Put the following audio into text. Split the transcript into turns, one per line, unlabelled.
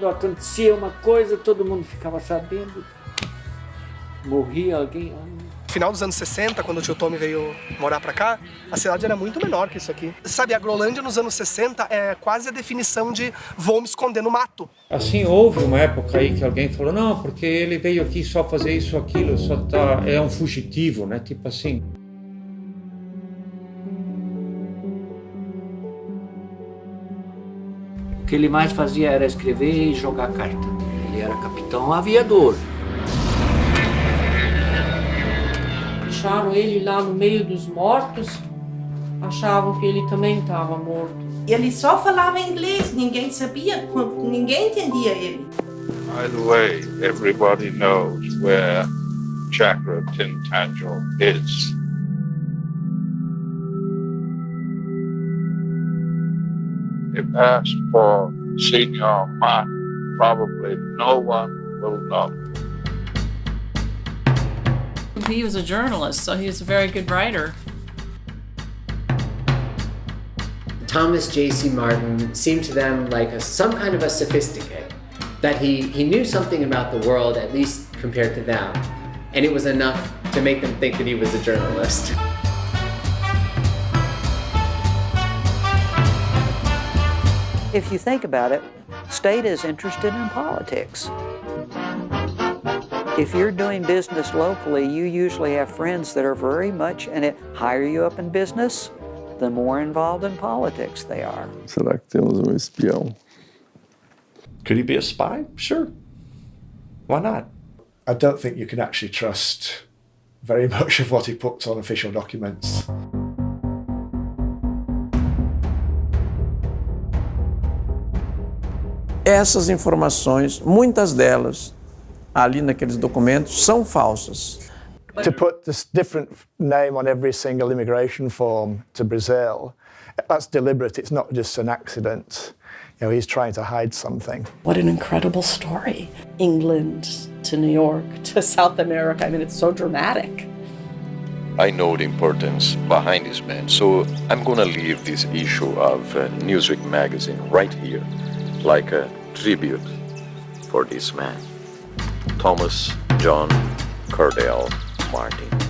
acontecia uma coisa, todo mundo ficava sabendo. Morria alguém.
Final dos anos 60, quando o tio Tommy veio morar pra cá, a cidade era muito menor que isso aqui. Sabe, a Grolândia nos anos 60 é quase a definição de vou me esconder no mato.
Assim, houve uma época aí que alguém falou, não, porque ele veio aqui só fazer isso, aquilo, só tá, é um fugitivo, né? Tipo assim.
Que ele mais fazia era escrever e jogar carta. Ele era capitão aviador.
Acharam ele lá no meio dos mortos, achavam que ele também estava morto.
Ele só falava inglês, ninguém sabia, ninguém entendia ele.
By the way, everybody knows where Chakra Tintangel is. If asked for Senior Martin, probably no one will know.
He was a journalist, so he was a very good writer.
Thomas J.C. Martin seemed to them like a, some kind of a sophisticate, that he, he knew something about the world, at least compared to them, and it was enough to make them think that he was a journalist.
If you think about it, state is interested in politics. If you're doing business locally, you usually have friends that are very much, and it higher you up in business, the more involved in politics they are.
Será que temos um espião?
Could he be a spy? Sure. Why not?
I don't think you can actually trust very much of what he puts on official documents.
Essas informações, muitas delas, ali naqueles documentos, são falsas.
To put this different name on every single immigration form to Brazil, that's deliberate, it's not just an accident. You know, he's trying to hide something.
What an incredible story. England to New York to South America, I mean, it's so dramatic.
I know the importance behind this man, so I'm gonna leave this issue of uh, Newsweek magazine right here, like a tribute for this man, Thomas John Cordell Martin.